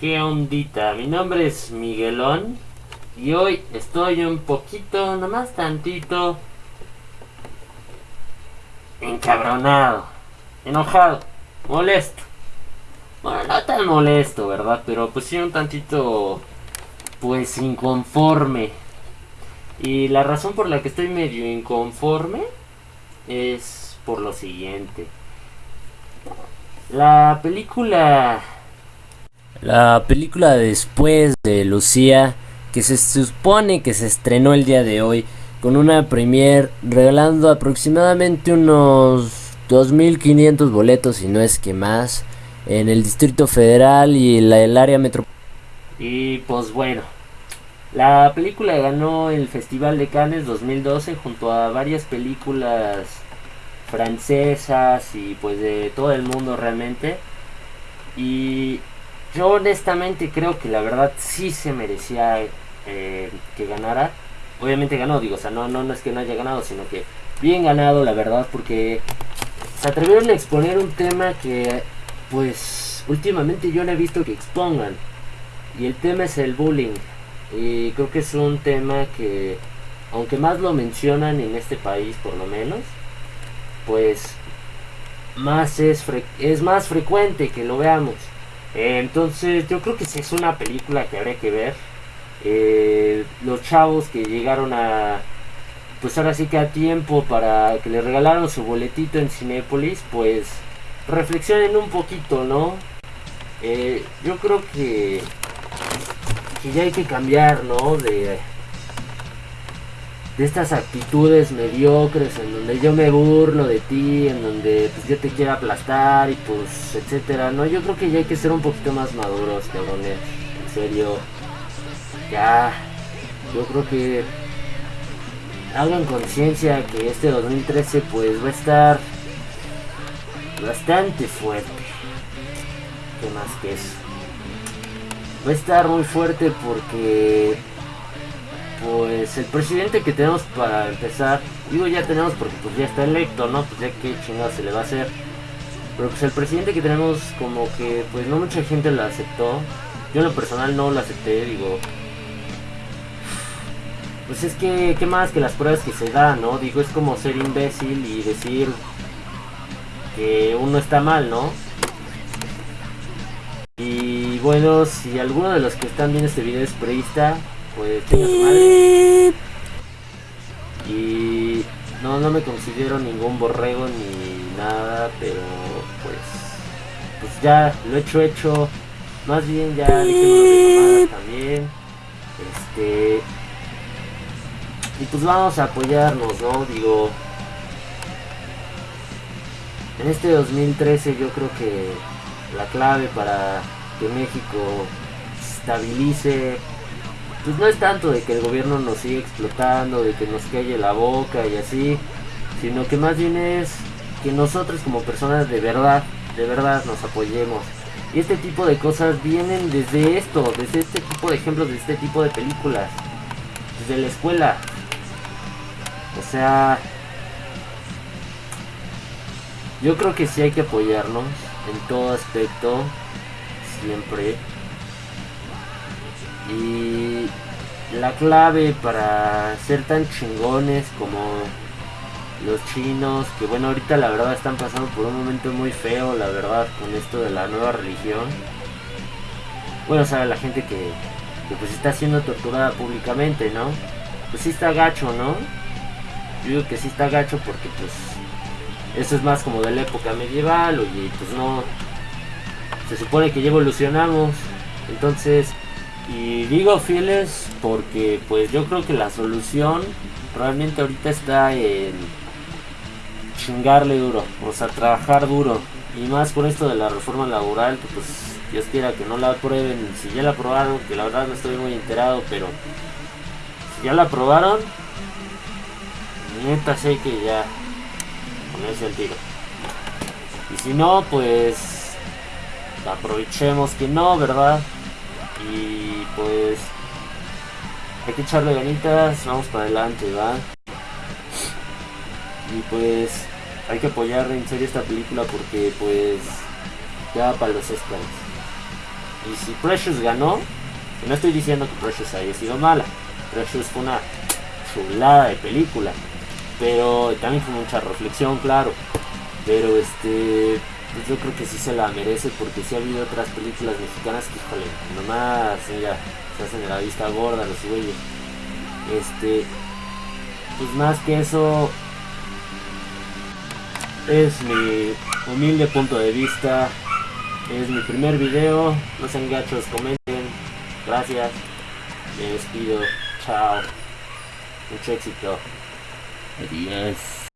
¿Qué ondita? Mi nombre es Miguelón y hoy estoy un poquito, nomás tantito, encabronado, enojado, molesto. Bueno, no tan molesto, ¿verdad? Pero pues sí un tantito, pues inconforme. Y la razón por la que estoy medio inconforme es por lo siguiente. La película... La película después de Lucía, que se supone que se estrenó el día de hoy, con una premier regalando aproximadamente unos 2.500 boletos, y no es que más, en el Distrito Federal y la, el área metropolitana. Y pues bueno, la película ganó el Festival de Cannes 2012 junto a varias películas francesas y pues de todo el mundo realmente. Y yo honestamente creo que la verdad sí se merecía eh, que ganara. Obviamente ganó, digo, o sea, no, no, es que no haya ganado, sino que bien ganado, la verdad, porque se atrevieron a exponer un tema que pues últimamente yo no he visto que expongan. Y el tema es el bullying. Y creo que es un tema que, aunque más lo mencionan en este país por lo menos, pues más es, es más frecuente que lo veamos. Entonces yo creo que si es una película que habría que ver. Eh, los chavos que llegaron a, pues ahora sí que a tiempo para que le regalaron su boletito en Cinépolis, pues reflexionen un poquito, ¿no? Eh, yo creo que, que ya hay que cambiar, ¿no? De, de estas actitudes mediocres en donde yo me burlo de ti, en donde pues, yo te quiero aplastar y pues etcétera, no, yo creo que ya hay que ser un poquito más maduros, cabrones, en serio, ya, yo creo que hagan conciencia que este 2013 pues va a estar bastante fuerte, que más que eso, va a estar muy fuerte porque pues el presidente que tenemos para empezar, digo ya tenemos porque pues ya está electo, ¿no? Pues ya qué chingado se le va a hacer. Pero pues el presidente que tenemos como que pues no mucha gente lo aceptó. Yo en lo personal no lo acepté, digo. Pues es que, ¿qué más que las pruebas que se dan, no? Digo, es como ser imbécil y decir que uno está mal, ¿no? Y bueno, si alguno de los que están viendo este video es preista, pues Y no, no me considero ningún borrego ni nada, pero pues, pues ya lo hecho hecho. Más bien ya dije también. Este. Y pues vamos a apoyarnos, ¿no? Digo. En este 2013 yo creo que la clave para que México estabilice pues no es tanto de que el gobierno nos siga explotando, de que nos calle la boca y así, sino que más bien es que nosotros como personas de verdad, de verdad nos apoyemos. Y este tipo de cosas vienen desde esto, desde este tipo de ejemplos, de este tipo de películas, desde la escuela. O sea, yo creo que sí hay que apoyarnos en todo aspecto, siempre. Y la clave para ser tan chingones como los chinos, que bueno, ahorita la verdad están pasando por un momento muy feo, la verdad, con esto de la nueva religión. Bueno, sabe la gente que, que pues está siendo torturada públicamente, ¿no? Pues sí está gacho, ¿no? Yo digo que sí está gacho porque pues eso es más como de la época medieval, oye, pues no, se supone que ya evolucionamos, entonces y digo fieles porque pues yo creo que la solución realmente ahorita está en chingarle duro, o sea, trabajar duro. Y más con esto de la reforma laboral, que pues Dios quiera que no la aprueben, si ya la aprobaron, que la verdad no estoy muy enterado, pero si ya la aprobaron, neta sé que ya ponerse el tiro. Y si no, pues aprovechemos que no, ¿verdad? Y pues hay que echarle ganitas, vamos para adelante, ¿va? Y pues hay que apoyar en serio esta película porque pues ya para los Oscars. Y si Precious ganó, no estoy diciendo que Precious haya sido mala. Precious fue una chulada de película. Pero también fue mucha reflexión, claro. Pero este, pues yo creo que sí se la merece porque sí ha habido otras películas mexicanas que, híjole, nomás, mira, se hacen de la vista gorda los güeyes. Este, pues más que eso, es mi humilde punto de vista. Es mi primer video. No sean gachos, comenten. Gracias. Me despido. Chao. Mucho éxito. Adiós.